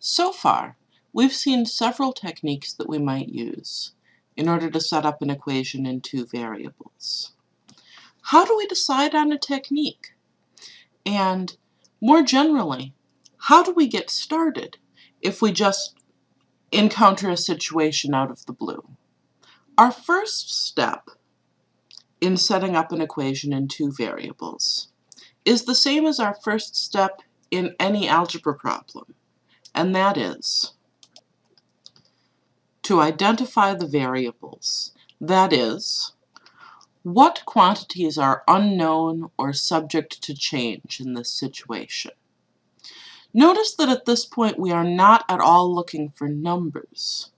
So far, we've seen several techniques that we might use in order to set up an equation in two variables. How do we decide on a technique? And more generally, how do we get started if we just encounter a situation out of the blue? Our first step in setting up an equation in two variables is the same as our first step in any algebra problem, and that is to identify the variables. That is, what quantities are unknown or subject to change in this situation? Notice that at this point we are not at all looking for numbers.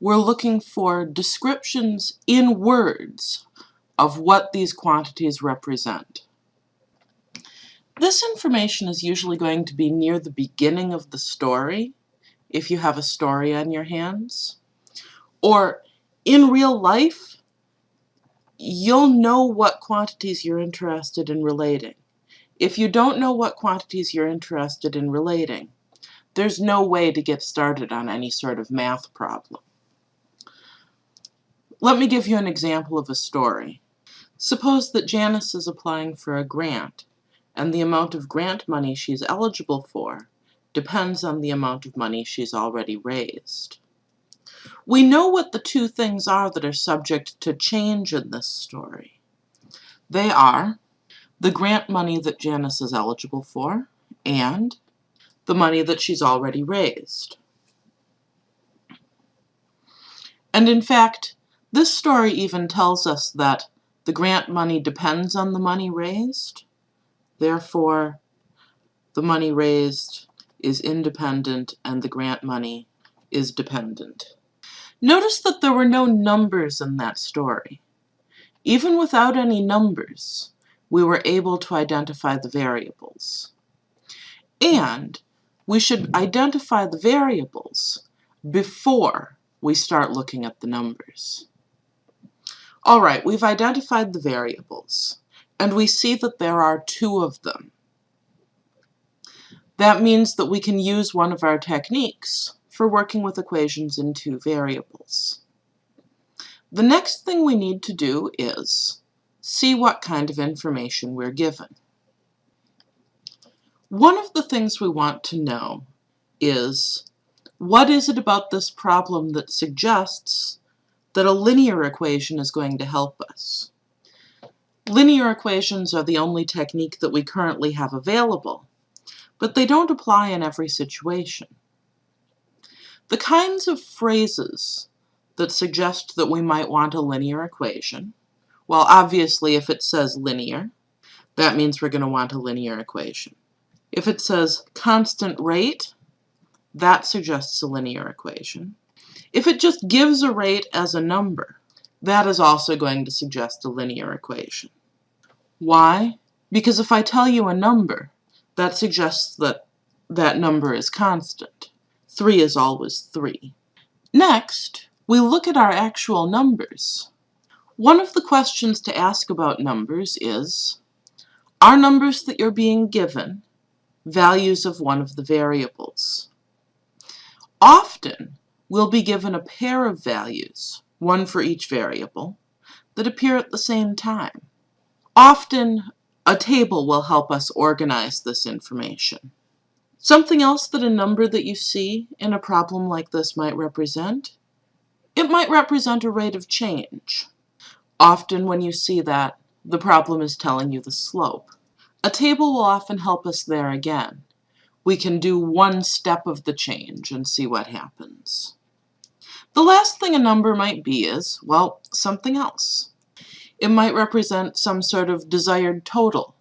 We're looking for descriptions in words of what these quantities represent. This information is usually going to be near the beginning of the story, if you have a story on your hands. Or in real life, you'll know what quantities you're interested in relating. If you don't know what quantities you're interested in relating, there's no way to get started on any sort of math problem. Let me give you an example of a story. Suppose that Janice is applying for a grant, and the amount of grant money she's eligible for depends on the amount of money she's already raised. We know what the two things are that are subject to change in this story. They are the grant money that Janice is eligible for, and the money that she's already raised. And in fact, this story even tells us that the grant money depends on the money raised. Therefore, the money raised is independent and the grant money is dependent. Notice that there were no numbers in that story. Even without any numbers, we were able to identify the variables. And we should identify the variables before we start looking at the numbers. All right, we've identified the variables, and we see that there are two of them. That means that we can use one of our techniques for working with equations in two variables. The next thing we need to do is see what kind of information we're given. One of the things we want to know is what is it about this problem that suggests that a linear equation is going to help us? Linear equations are the only technique that we currently have available, but they don't apply in every situation. The kinds of phrases that suggest that we might want a linear equation well, obviously, if it says linear, that means we're going to want a linear equation. If it says constant rate, that suggests a linear equation. If it just gives a rate as a number, that is also going to suggest a linear equation. Why? Because if I tell you a number, that suggests that that number is constant. 3 is always 3. Next, we look at our actual numbers. One of the questions to ask about numbers is, are numbers that you're being given values of one of the variables? Often, we'll be given a pair of values, one for each variable, that appear at the same time. Often, a table will help us organize this information. Something else that a number that you see in a problem like this might represent? It might represent a rate of change. Often when you see that, the problem is telling you the slope. A table will often help us there again. We can do one step of the change and see what happens. The last thing a number might be is, well, something else. It might represent some sort of desired total,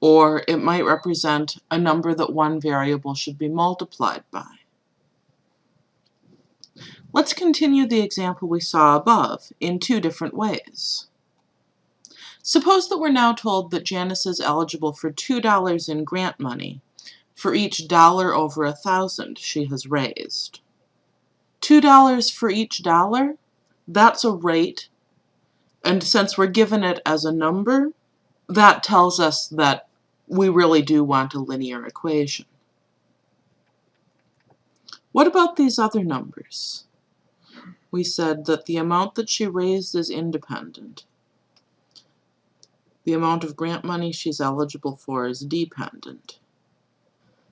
or it might represent a number that one variable should be multiplied by. Let's continue the example we saw above in two different ways. Suppose that we're now told that Janice is eligible for $2 in grant money for each dollar over a thousand she has raised. $2 for each dollar? That's a rate, and since we're given it as a number, that tells us that we really do want a linear equation. What about these other numbers? We said that the amount that she raised is independent. The amount of grant money she's eligible for is dependent.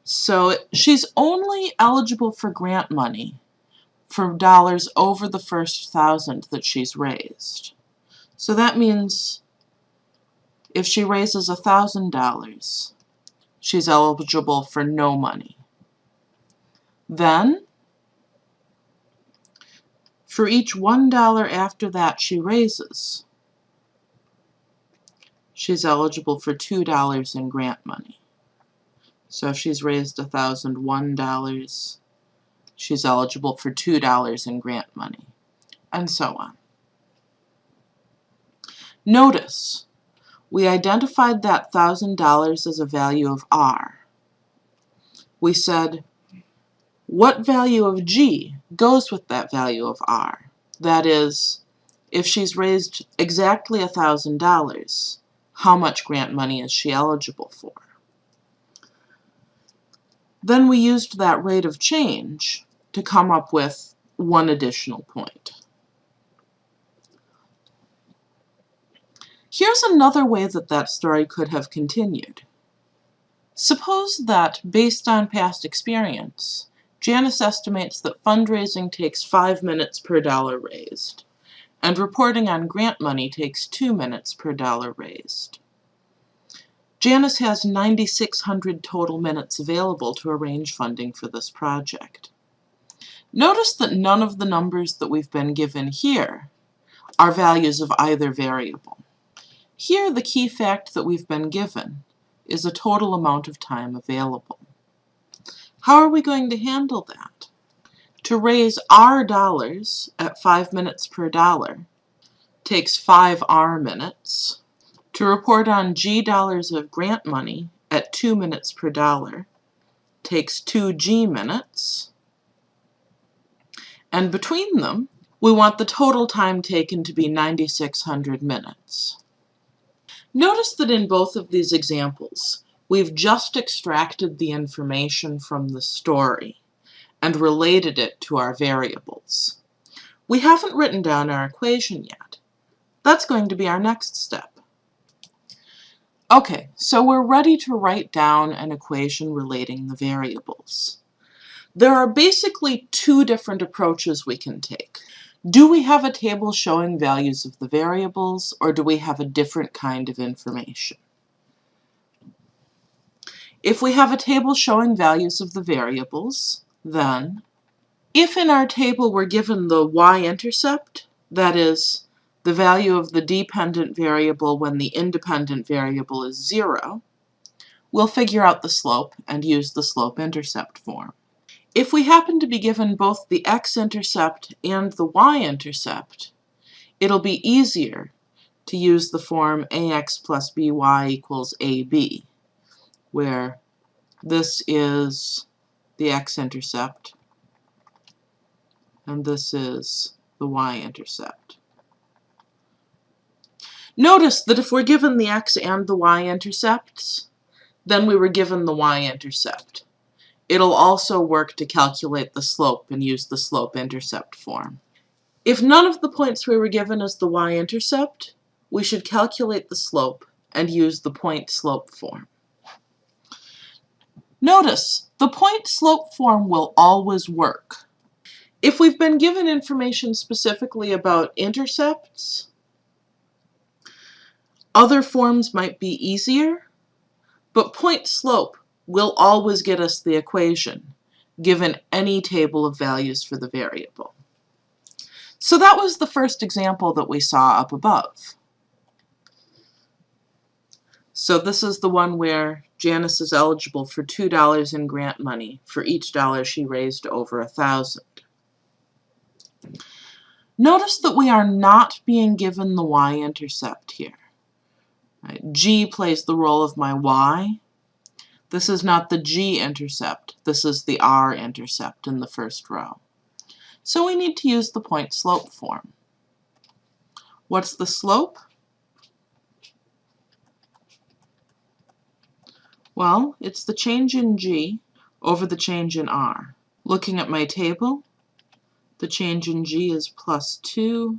So she's only eligible for grant money for dollars over the first thousand that she's raised. So that means if she raises a thousand dollars, she's eligible for no money. Then, for each one dollar after that she raises, she's eligible for two dollars in grant money. So if she's raised a thousand one dollars, she's eligible for two dollars in grant money, and so on. Notice, we identified that thousand dollars as a value of R. We said what value of G goes with that value of R? That is, if she's raised exactly $1,000, how much grant money is she eligible for? Then we used that rate of change to come up with one additional point. Here's another way that that story could have continued. Suppose that, based on past experience, Janice estimates that fundraising takes five minutes per dollar raised, and reporting on grant money takes two minutes per dollar raised. Janice has 9,600 total minutes available to arrange funding for this project. Notice that none of the numbers that we've been given here are values of either variable. Here the key fact that we've been given is a total amount of time available. How are we going to handle that? To raise R dollars at 5 minutes per dollar takes 5 R minutes. To report on G dollars of grant money at 2 minutes per dollar takes 2 G minutes. And between them, we want the total time taken to be 9,600 minutes. Notice that in both of these examples, We've just extracted the information from the story and related it to our variables. We haven't written down our equation yet. That's going to be our next step. Okay, so we're ready to write down an equation relating the variables. There are basically two different approaches we can take. Do we have a table showing values of the variables, or do we have a different kind of information? If we have a table showing values of the variables, then if in our table we're given the y-intercept, that is, the value of the dependent variable when the independent variable is 0, we'll figure out the slope and use the slope-intercept form. If we happen to be given both the x-intercept and the y-intercept, it'll be easier to use the form ax plus by equals ab where this is the x-intercept and this is the y-intercept. Notice that if we're given the x and the y-intercepts, then we were given the y-intercept. It'll also work to calculate the slope and use the slope-intercept form. If none of the points we were given is the y-intercept, we should calculate the slope and use the point-slope form. Notice, the point-slope form will always work. If we've been given information specifically about intercepts, other forms might be easier, but point-slope will always get us the equation, given any table of values for the variable. So that was the first example that we saw up above. So this is the one where Janice is eligible for $2 in grant money for each dollar she raised over a thousand. Notice that we are not being given the y-intercept here. Right. G plays the role of my y. This is not the g-intercept. This is the r-intercept in the first row. So we need to use the point-slope form. What's the slope? Well, it's the change in g over the change in r. Looking at my table, the change in G is plus 2,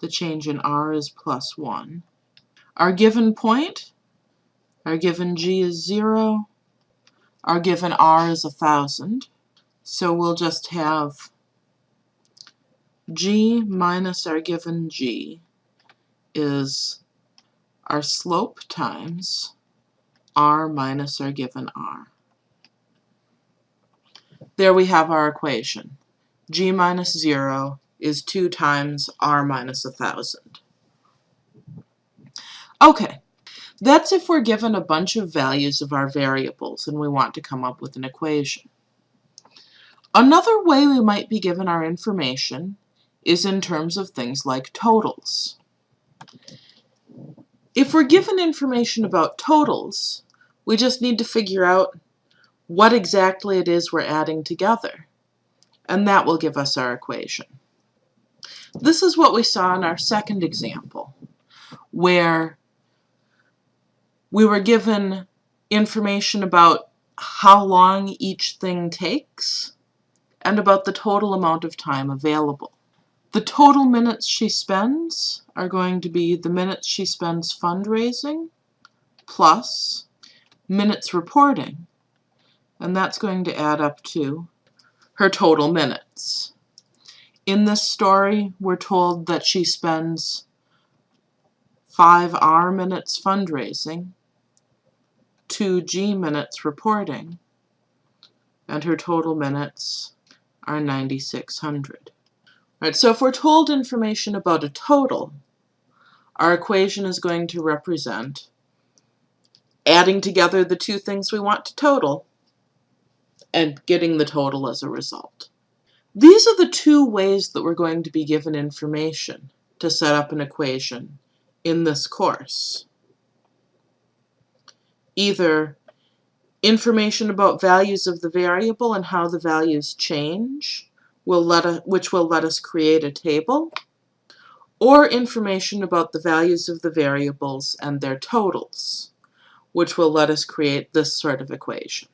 the change in R is plus 1. Our given point, our given G is 0, our given R is 1,000, so we'll just have G minus our given G is our slope times R minus our given R. There we have our equation. G minus 0 is 2 times R minus 1,000. Okay, that's if we're given a bunch of values of our variables and we want to come up with an equation. Another way we might be given our information is in terms of things like totals. If we're given information about totals, we just need to figure out what exactly it is we're adding together, and that will give us our equation. This is what we saw in our second example, where we were given information about how long each thing takes and about the total amount of time available. The total minutes she spends are going to be the minutes she spends fundraising plus minutes reporting, and that's going to add up to her total minutes. In this story, we're told that she spends 5 R minutes fundraising, 2 G minutes reporting, and her total minutes are 9,600. Right, so if we're told information about a total, our equation is going to represent adding together the two things we want to total and getting the total as a result. These are the two ways that we're going to be given information to set up an equation in this course. Either information about values of the variable and how the values change, will let which will let us create a table, or information about the values of the variables and their totals, which will let us create this sort of equation.